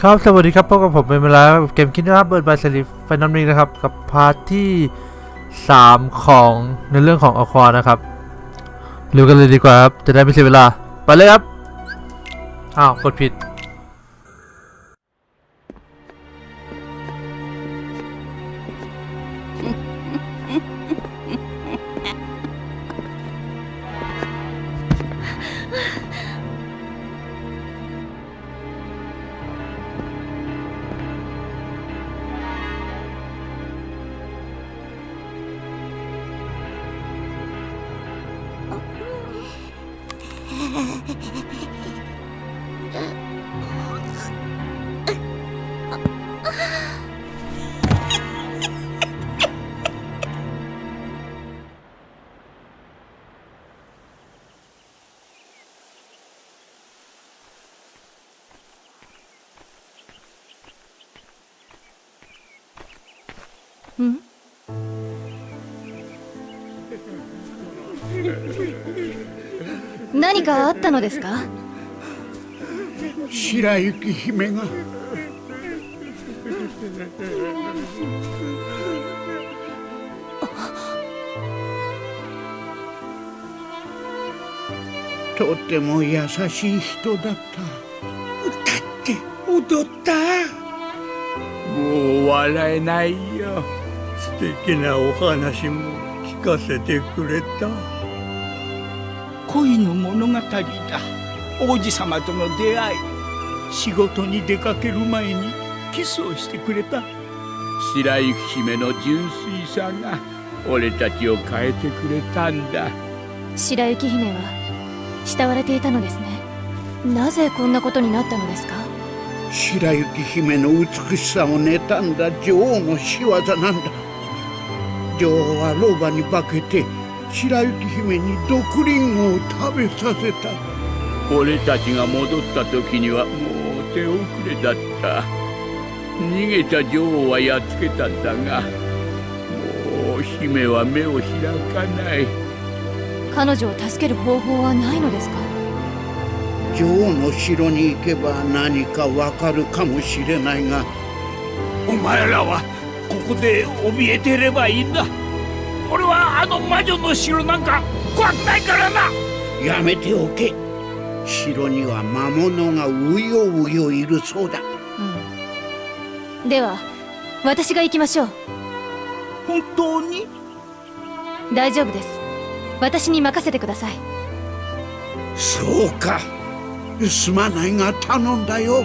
ครับสวัสดีครับพบกับผมเป็นเวลาเกมคิดนะครับ Birth by Sleep Final Mix นะครับกับ part ที่ 3 ของในเรื่องของ Aqua นะครับเริ่มกันเลยดีกว่าครับจะได้ไม่เสียเวลา ไปเลยครับ อ้าว กดผิด 何かあったのですか？白雪姫が。とても優しい人だった。歌って踊った。もう笑えないよ。素敵なお話も聞かせてくれた恋の物語だ。王子様との出会い。仕事に出かける前にキスをしてくれた。白雪姫の純粋さが。俺たちを変えてくれたんだ。白雪姫は慕われていたのですね。なぜこんなことになったのですか？白雪姫の美しさを妬んだ女王の仕業なんだ。女王は老婆に化けて白雪姫に毒リンゴを食べさせた。俺たちが戻った時にはもう手遅れだった。逃げた女王はやっつけたんだがもう姫は目を開かない。彼女を助ける方法はないのですか？女王の城に行けば何かわかるかもしれないがお前らはここで怯えていればいいんだ俺はあの魔女の城なんか怖くないからな。やめておけ。城には魔物がうようよいるそうだ。うん。では私が行きましょう。本当に？大丈夫です。私に任せてください。そうか。すまないが頼んだよ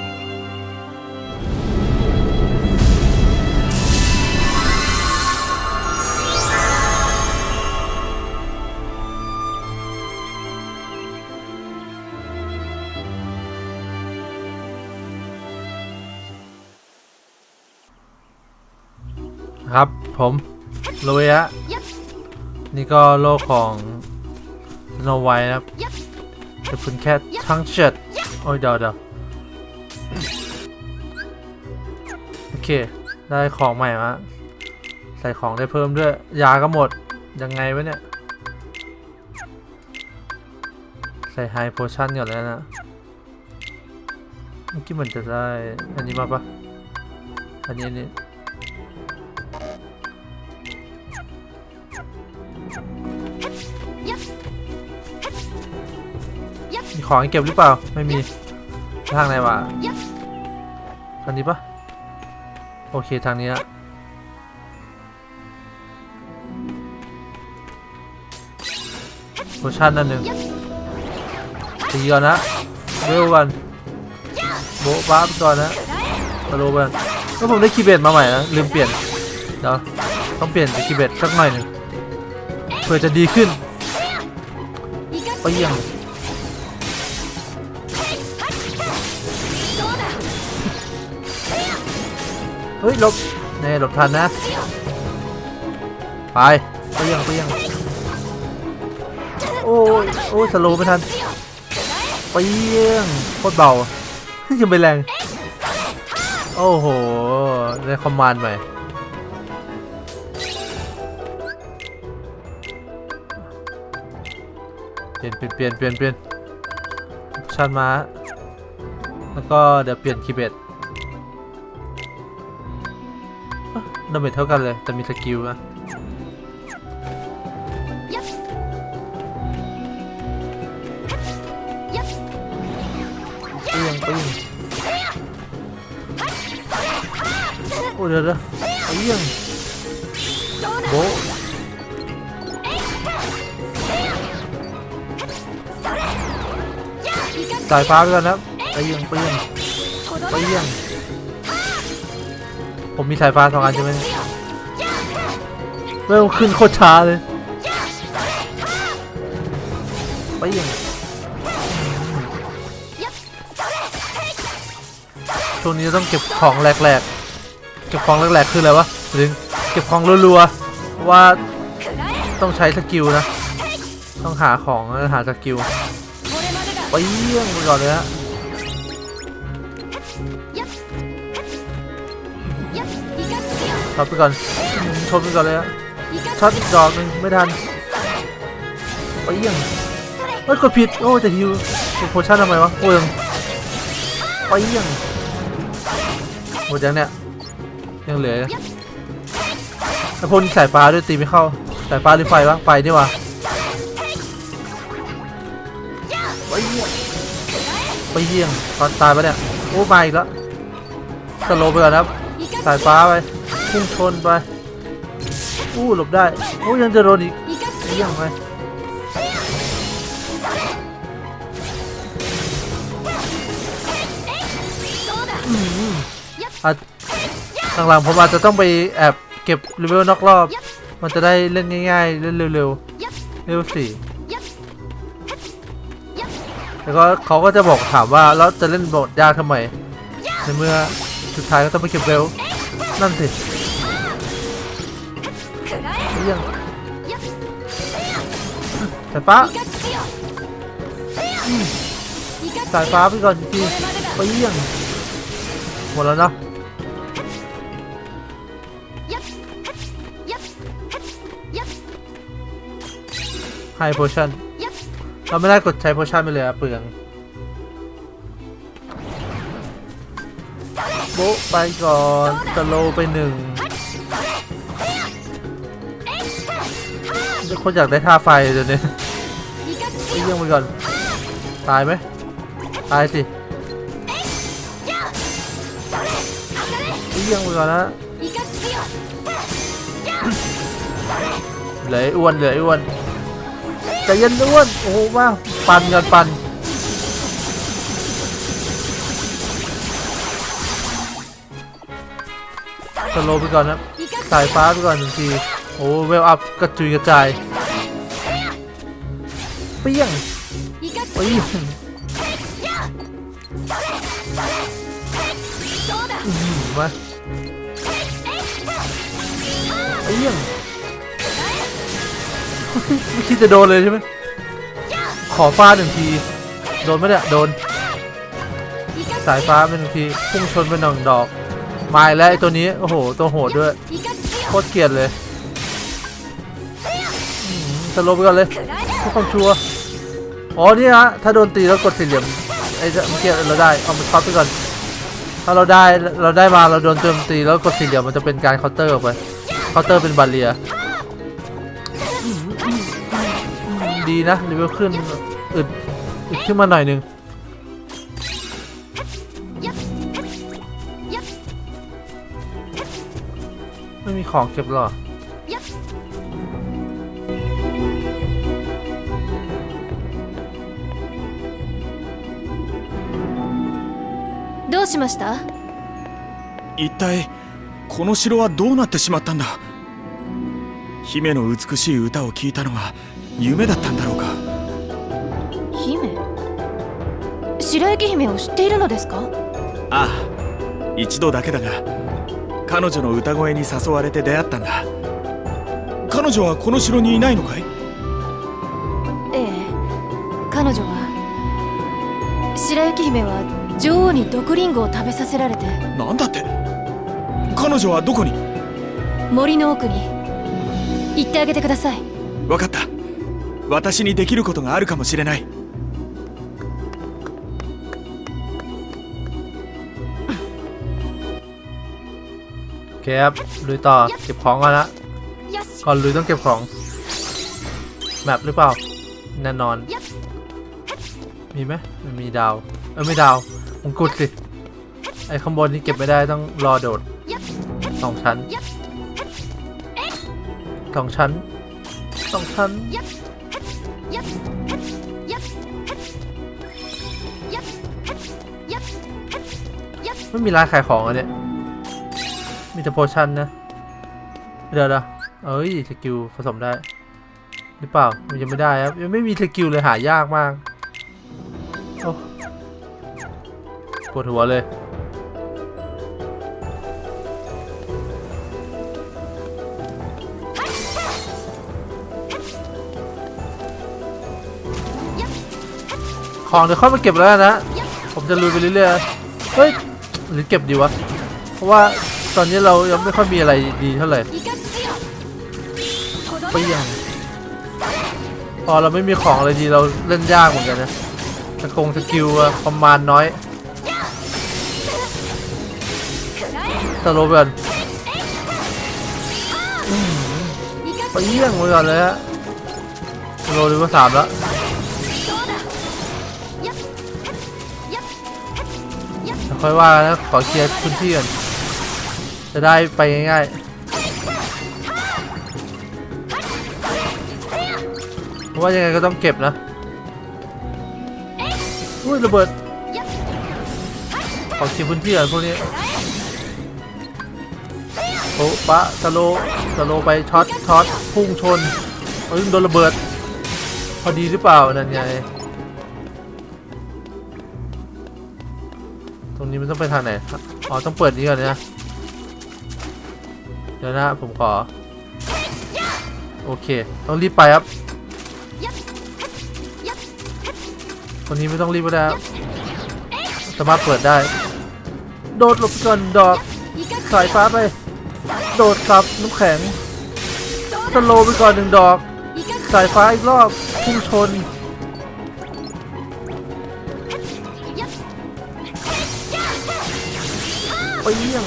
ครับ ผมลุยฮะนี่ก็โลกของโนไวนะครับจะเป็นแค่ทั้งเจ็ดโอ้ยเดี๋ยวเดี๋ยวโอเค ได้ของใหม่มาใส่ของได้เพิ่มด้วย ยาก็หมด ยังไงวะเนี่ย ใส่ไฮโพชั่นก่อนแล้วนะเมื่อกี้มันจะได้ อันนี้มาปะอันนี้อันนี้ ของให้เก็บหรือเปล่า ไม่มี ทางไหนวะทางนี้ปะโอเคทางนี้ละโพชั่นนั่นหนึ่งตีก่อนนะเร็วกันโบ๊ะบ้าไปก่อนนะมาโลกันแล้วผมได้คีย์เบดมาใหม่นะลืมเปลี่ยนเดี๋ยวต้องเปลี่ยนคีย์เบดสักหน่อยหนึ่งเพื่อจะดีขึ้นไปยี่ยง เฮ้ยหลบนี่หลบทันนะ ไปไปยังไปยังโอ้ยโอ้ยสโลไม่ทันไปยังโคตรเบายังไปแรง โอ้โหได้ command ใหม่เปลี่ยนเปลี่ยนเปลี่ยนเปลี่ยนเปลี่ยนชันมา แล้วก็เดี๋ยวเปลี่ยน Keyblade damage เท่ากันเลย แต่มี skill นะเปี้ยงเปี้ยงโอ้เดี๋ยวเดี๋ยวเปี้ยงโบสายฟ้าไปก่อนนะเปี้ยงเปี้ยงเปี้ยง ผมมีสายฟ้าสองอันใช่ไหมเริ่มขึ้นโคตรช้าเลยเปี้ยงช่วงนี้ต้องเก็บของแหลกๆ เก็บของแหลกๆคืออะไรวะหรือเก็บของรัวๆว่าต้องใช้สกิลนะ ต้องหาของหาสกิลไปเยี่ยงไปก่อนเลยฮะ ช็อตไปก่อนอืมชนไปก่อนเลยฮะช็อตอีกดอกหนึ่งไม่ทันไปเยี่ยงเฮ้ยกดผิดโอ้จะฮิวกดโพชั่นทำไมวะเวิงไปเยี่ยงหมดยังเนี่ยยังเหลือไอ้พวกนี้สายฟ้าด้วยตีไม่เข้าสายฟ้าหรือไฟวะไฟนี่วะไปเยี่ยงไปเยี่ยงตอนตายปะเนี่ยโอ้มาอีกแล้วสโลว์ไปก่อนครับสายฟ้าไป พุ่งชนไป อู้หลบได้โอ้ยังจะโดนอีกไปเยี่ยงไปอาจหลังๆผมอาจจะต้องไปแอบเก็บเลเวลนอกรอบ มันจะได้เล่นง่ายๆ เล่นเร็วๆ เลเวลสี่แล้วก็เขาก็จะบอกถามว่าแล้วจะเล่นบทยากทำไมในเมื่อสุดท้ายก็ต้องไปเก็บเร็วนั่นสิ เยี่ยงสายฟ้าสายฟ้าไปก่อนจริงๆไปเยี่ยงหมดแล้วเนาะไฮโพชั่นเราไม่ได้กดใช้โพชั่นไปเลยอะเปลืองโบไปก่อนสโลไปหนึ่ง คนอยากได้ท่าไฟเดี๋ยวนี้เยี่ยงไปก่อน ตายไหมตายสิไปเยี่ยงไปก่อนนะเหลืออ้อ้วนเหลืออ้อ้วนใจเย็นอ้วนโอ้โหมาปั่นกันปั่นสโลไปก่อนนะสายฟ้าไปก่อนหนึ่งที อ้เวลอัพกระจุยกระจายเปี้ยงเปี้ยงอื้อหือมาเปี้ยงไม่คิดจะโดนเลยใช่ไหมขอฟาดหนึ่งที โดนไหมเนี่ยโดน สายฟ้าเป็นหนึ่งที พุ่งชนเป็นหนึ่งดอกมาแล้วไอ้ตัวนี้ โอ้โห ตัวโหดด้วย โคตรเกลียดเลย สโลว์ไปก่อนเลยเพื่อความชัวร์อ๋อนี่ฮะถ้าโดนตีแล้วกดสี่เหลี่ยมไอ้เมื่อกี้เราได้เอามันช็อตไปก่อนถ้าเราได้เราได้มาเราโดนโจมตีแล้วกดสี่เหลี่ยมมันจะเป็นการเคาน์เตอร์ออกไปเคาน์เตอร์เป็นบาเรียดีนะเลเวลขึ้นอึดอึดขึ้นมาหน่อยนึงไม่มีของเก็บหรอ しました？一体この城はどうなってしまったんだ？姫の美しい歌を聞いたのは夢だったんだろうか？姫？白雪姫を知っているのですか？ああ一度だけだが彼女の歌声に誘われて出会ったんだ。彼女はこの城にいないのかい？ええ彼女は白雪姫は女王に毒リンゴを食べさせられてなんだって彼女はどこに森の奥に行ってあげてください分かった私にできることがあるかもしれない เคครับลุยต่อเก็บของก่อนละ よし ก่อนลุยต้องเก็บของแมปหรือเปล่าแน่นอน มีไหมมันมีดาวเออไม่ดาว มงกุฎสิ ไอ้ข้างบนนี่เก็บไม่ได้ต้องรอโดดสองชั้นสองชั้นสองชั้นไม่มีร้านขายของอะเนี่ย มีแต่ potion นะ เดี๋ยวนะเอ้ย skill ผสมได้ หรือเปล่า มันยังไม่ได้ครับ ยังไม่มี skill เลยหายากมากโอ้ ปวดหัวเลยของเดี๋ยวเข้ามาเก็บแล้วนะ ผมจะลุยไปเรื่อยๆ เฮ้ย หรือเก็บดีวะ เพราะว่าตอนนี้เรายังไม่ค่อยมีอะไรดีเท่าไหร่ไปยังพอเราไม่มีของอะไรดีเราเล่นยากเหมือนกันนะสกงสกิลคอมมานน้อย สโลเบิร์ตไปเยี่ยงไปก่อนเลยฮะสโลดีกว่าสามแล้วค่อยว่านะขอเคลียร์พื้นที่ก่อนจะได้ไปง่ายๆเพราะว่ายังไงก็ต้องเก็บนะอุ้ยระเบิดขอเคลียร์พื้นที่ก่อนพวกนี้ ปะสโลสโลไปช็อตช็อตพุ่งชนอึ้งโดนระเบิด พอดีหรือเปล่านั่นไงตรงนี้มันต้องไปทางไหนอ๋อต้องเปิดนี้ก่อนนะเดี๋ยวนะผมขอ โอเค ต้องรีบไปครับตรงนี้ไม่ต้องรีบก็ได้สามารถเปิดได้ โดดหลบก่อนดอกสายฟ้าไป โดดครับน้ำแข็งสโลไปก่อนหนึ่งดอก สายฟ้าอีกรอบพุ่งชน ไปเยี่ยง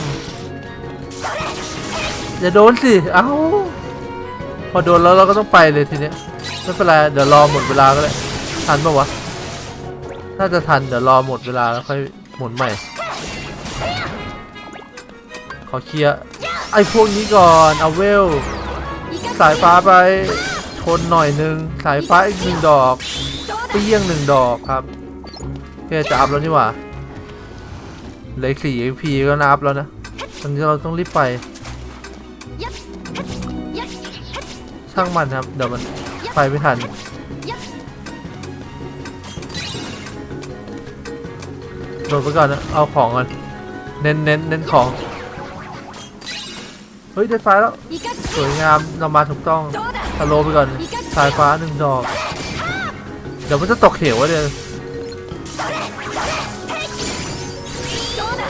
อย่าโดนสิ เอ้า พอโดนแล้วเราก็ต้องไปเลยทีเนี้ย ไม่เป็นไร เดี๋ยวรอหมดเวลาก็เลยทันปะวะ น่าจะทัน เดี๋ยวรอหมดเวลาแล้วค่อยหมุนใหม่ ขอเคลียร์ ไอ้พวกนี้ก่อนเอาเวล สายฟ้าไปชนหน่อยหนึ่งสายฟ้าอีกหนึ่งดอกเปี้ยงหนึ่งดอกครับเฮ้จะอัพแล้วนี่หว่าเลยอสี่ AP ก็นับแล้วนะตอนนี้เราต้องรีบไปช่างมันครับเดี๋ยวมันไปไม่ทันโดดไปก่อนนะเอาของกันเน้นเน้นเน้นของ เฮ้ยได้ไฟแล้ว สวยงามเรามาถูกต้องสโลไปก่อนสายฟ้าหนึ่งดอก เดี๋ยวมันจะตกเขียววะเดี๋ย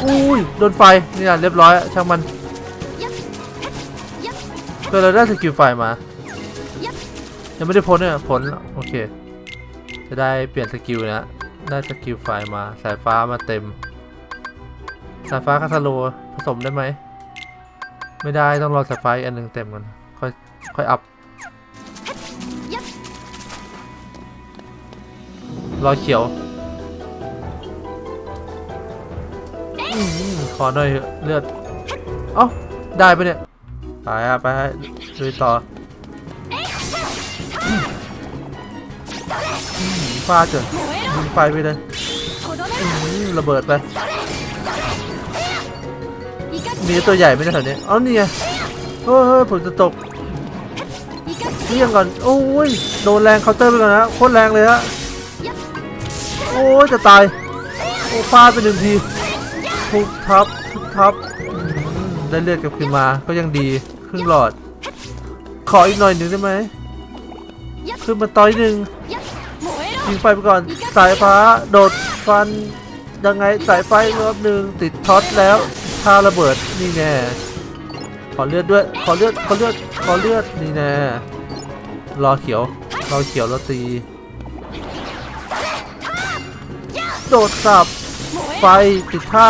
อุ้ยโดนไฟนี่นะเรียบร้อยช่างมันก็เราได้สกิลไฟมา ยังไม่ได้พ้นเนี่ยผลโอเค จะได้เปลี่ยนสกิลนะได้สกิลไฟมาสายฟ้ามาเต็ม สายฟ้าคาสโลผสมได้ไหม ไม่ได้ต้องรอสไฟอันหนึ่งเต็มก่อนค่อยค่อยอัพรอเขียวขอหน่อยเลือด เอ้า ได้ปะเนี่ย ไปอะไปฮะลุยต่อฟาดเถอะไฟไปเลยระเบิดไป มีตัวใหญ่ไม่ไแถวนี้เอานี่ไงเฮ้ยผมจะตกเลี่ยงก่อน โอ้ย โดนแรงเคาน์เตอร์ไปก่อนนะ โคตรแรงเลยฮะ โอ้ยจะตาย โอ้ฟาดไปหนึ่งทีทุบทับทุบทับ ได้เลือดกลับคืนมา ก็ยังดีครึ่งหลอด ขออีกหน่อยหนึ่งได้ไหมขึ้นมาต่อยหนึ่งยิงไฟไปก่อน สายฟ้า โดดฟัน ยังไงสายไฟรอบหนึ่งติดท็อตแล้ว ท่าระเบิดนี่แน่ขอเลือดด้วย ขอเลือด ขอเลือด ขอเลือดนี่แน่รอเขียว รอเขียวรอตี โดดสับ ไฟติดท่า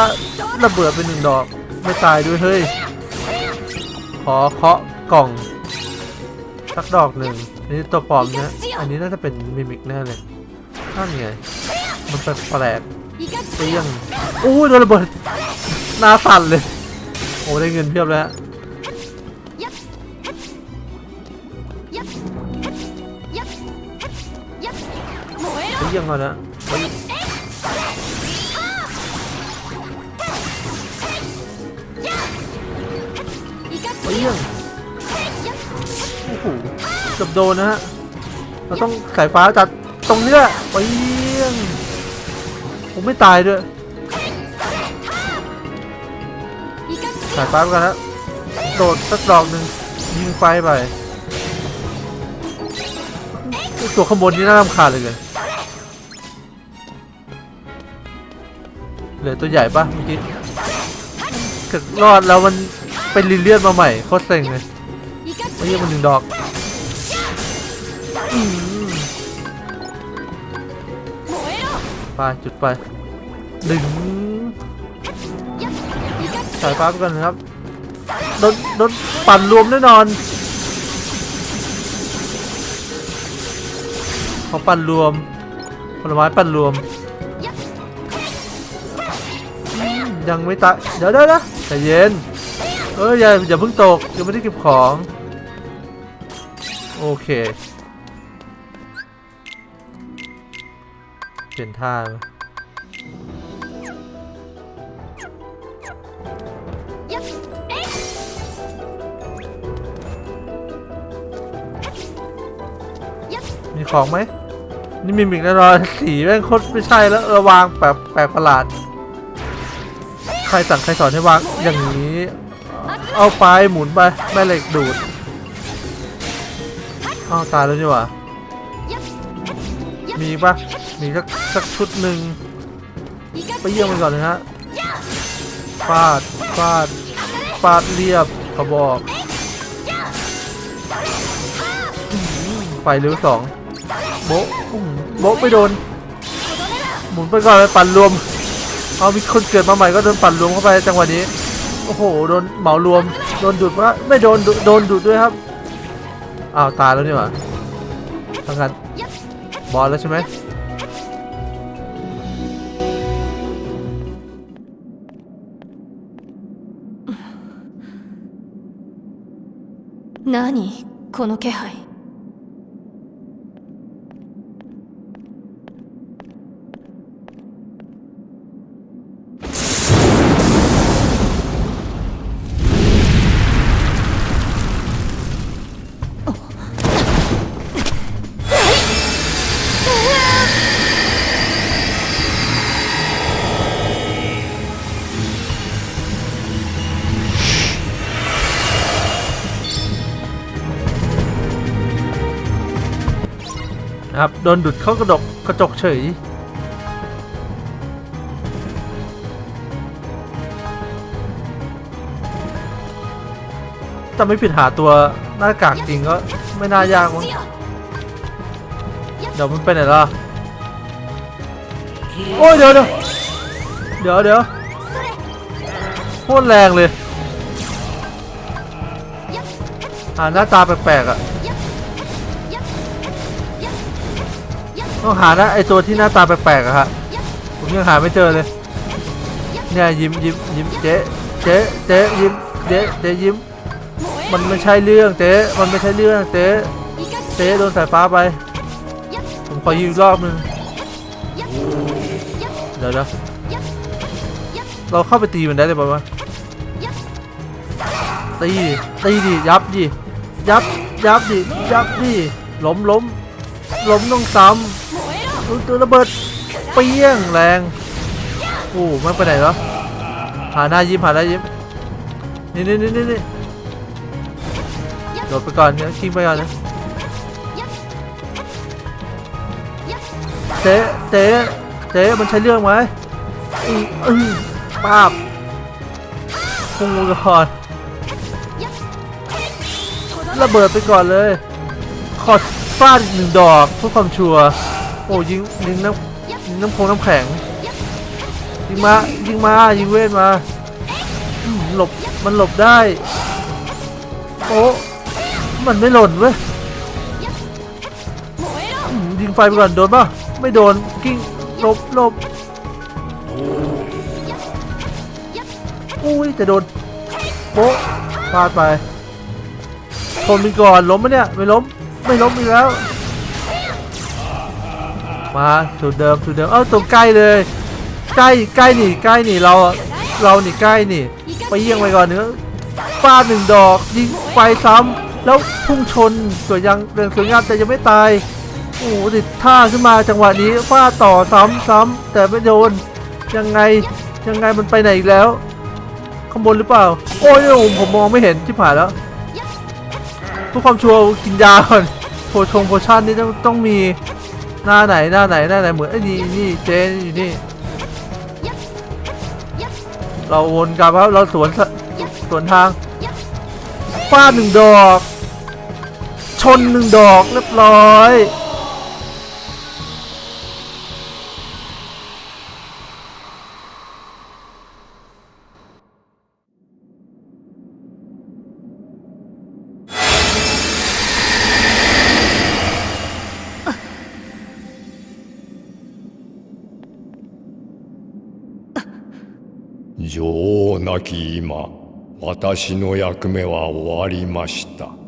ระเบิดเป็นหนึ่งดอก ไม่ตายด้วยเฮ้ย ขอเคาะกล่อง สักดอกหนึ่งอันนี้ตัวปลอมเนะ อันนี้น่าจะเป็นมิมิกแน่เลยนั่นไง มันแปลกๆเตี้ยงอู้โดนระเบิด หน้าสั่นเลย โอ้ได้เงินเพียบแล้วเยี่ยงก่อนะเยี่ยงโอ้โหจับโดนนะฮะ เราต้องสายฟ้าจัดตรงนี้แหละไปเยี่ยงผมไม่ตายด้วย สายป้าไปกันแล้วโดดสักดอกหนึ่งยิงไฟไปตัวข้างนนี่น่ารำคาญเลยเลยเหลือตัวใหญ่ปะเมื่อกี้รอดแล้วมันเป็นลิเลียนมาใหม่โคตรเซ็งเลยไม่ยี่มันหนึ่งดอกไปจุดไปดึง สายฟ้าไปกันนะครับโดนโดนปั่นรวมแน่นอนเขาปั่นรวมผลไม้ปั่นรวม ยังไม่ตายเดี๋ยวเดี๋ยวนะใจเย็นเอออย่าอย่าเพิ่งตกยังไม่ได้เก็บของ โอเค เปลี่ยนท่า ของไหมนี่มีมิกแน่นอนสีแม่งโคตรไม่ใช่แล้วเออวางแบบแปลกประหลาด ใครสั่งใครสอนให้วางอย่างนี้ เอาไปหมุนไปแม่เหล็กดูดอ้าวตายแล้วนี่หว่ามีปะมีสักสักชุดหนึ่งไปเยี่ยมมันก่อนเลยฮะฟาดฟาดฟาดเรียบกระบอกไฟเร็วสอง โบะอื้อหือโบะไปโดน หมุนไปก่อนเลยปั่นรวม เอามีคนเกิดมาใหม่ก็โดนปั่นรวมเข้าไปจังหวะนี้ โอ้โห โดนเหมารวม โดนดูดว่าไม่โดนดูโดนดูดด้วยครับ อ้าวตายแล้วนี่หว่าทางกันบอลแล้วใช่ไหม 何この気配 นะครับ โดนดูดเข้ากระดกกระจกเฉยจะไม่ผิดหาตัวหน้ากากจริงก็ไม่น่ายากมั้งเดี๋ยวมันไปไหนล่ะ โอ้ยเดี๋ยวเดี๋ยวเดี๋ยวเดี๋ยวโคตรแรงเลย อ่าหน้าตาแปลกๆอะ ต้องหานะไอตัวที่หน้าตาแปลกๆอะฮะผมยังหาไม่เจอเลยเนี่ยยิ้มยิ้มยิ้มเจ๊เจ๊เจ๊ยิ้มเจ๊เจ๊ยิ้ม มันไม่ใช่เรื่องเจ๊มันไม่ใช่เรื่องเจ๊เจ๊โดนสายฟ้าไป ผมขอยืมรอบนึงเดี๋ยวเดี๋ยวเราเข้าไปตีมันได้เลยป่าวะตีตีดิยับดิยับยับดิยับดิล้มล้ม ล้มต้องซ้ำอุ๊ยตัวระเบิดเปี้ยงแรงโอ้ไม่ไปไหนเหรอหาหน้ายิ้มหาหน้ายิ้มนี่นี่นี่นี่โดดไปก่อนเนี่ยคิงไปก่อนนะเจ๊เจ๊เจ๊มันใช้เรื่องไหมอืออือป้าบพุ่งก่อนระเบิดไปก่อนเลยขอด ฟาดอีกหนึ่งดอกเพื่อความชัวร์โอ้ยิงยิงน้ำยิงน้ำพงน้ำแข็งยิงมายิงมายิงเวทมาหลบมันหลบได้โอ้มันไม่หล่นเว้ยยิงไฟไปก่อนโดนปะไม่โดนกิ้งหลบหลบอุ้ยจะโดนโป๊ะพลาดไปทนมีก่อนล้มไหมเนี่ยไม่ล้ม ไม่ล้มอีกแล้ว มาสูตรเดิมสูตรเดิม เอ้าตัวใกล้เลย ใกล้ใกล้หนีใกล้หนีเราเราหนีใกล้หนีไปเยี่ยงไปก่อนเนื้อฟาดหนึ่งดอกยิงไฟซ้ำแล้วพุ่งชนสวยยังเรื่องสวยงามแต่ยังไม่ตายโอ้โหติดท่าขึ้นมาจังหวะนี้ฟาดต่อซ้ำซ้ำแต่ไม่โดนยังไงยังไงมันไปไหนอีกแล้วข้างบนหรือเปล่า โอ้ยผมมองไม่เห็นที่ผ่านแล้ว เพื่อความชัวร์กินยาก่อนโพชงโพชั่นนี่ต้องต้องมีหน้าไหนหน้าไหนหน้าไหนเหมือนไอ้นี่นี่เจนอยู่นี่ เราวนกลับครับเราสวนสสวนทางฟาดหนึ่งดอก ชนหนึ่งดอกเรียบร้อย 女王なき今。私の役目は終わりました。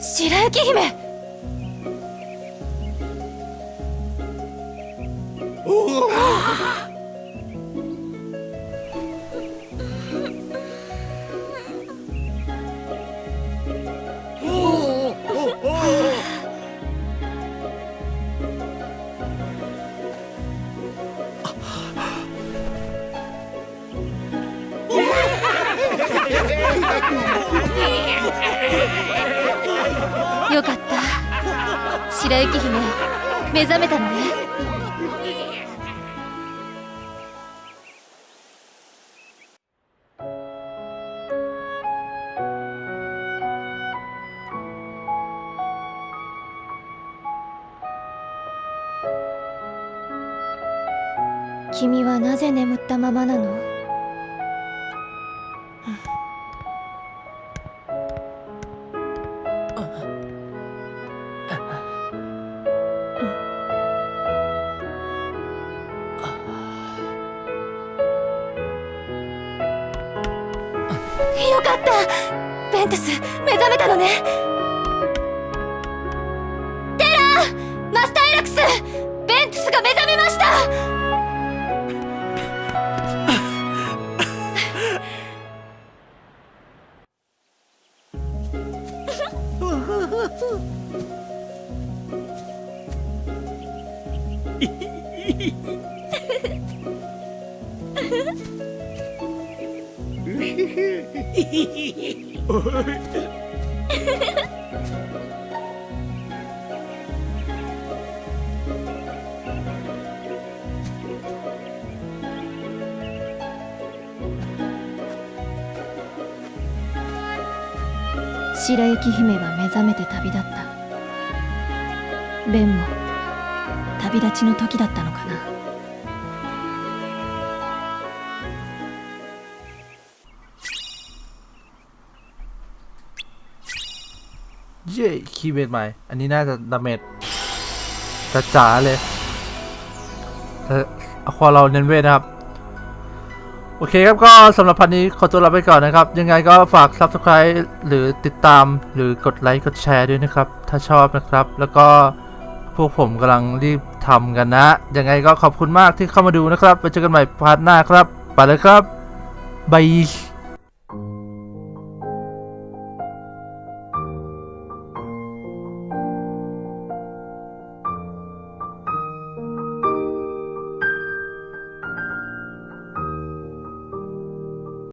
白雪姫。白雪姫目覚めたのね。君はなぜ眠ったままなの？ね。テラーマスターエラクスベントスが目覚めました。雪姫は目覚めて旅立ったベンも旅立ちの時だったのかな เย้คีย์เบสใหม่ อันนี้น่าจะดาเมจจะจ๋าเลยแต่เอาควาเราเน้นเวทนะครับ โอเคครับก็สำหรับพันนี้ขอตัวลาไปก่อนนะครับ ยังไงก็ฝาก Subscribe หรือติดตามหรือกดไลค์กดแชร์ด้วยนะครับ ถ้าชอบนะครับ แล้วก็พวกผมกำลังรีบทำกันนะ ยังไงก็ขอบคุณมากที่เข้ามาดูนะครับไว้เจอกันใหม่ part หน้าครับ ไปเลยครับ bye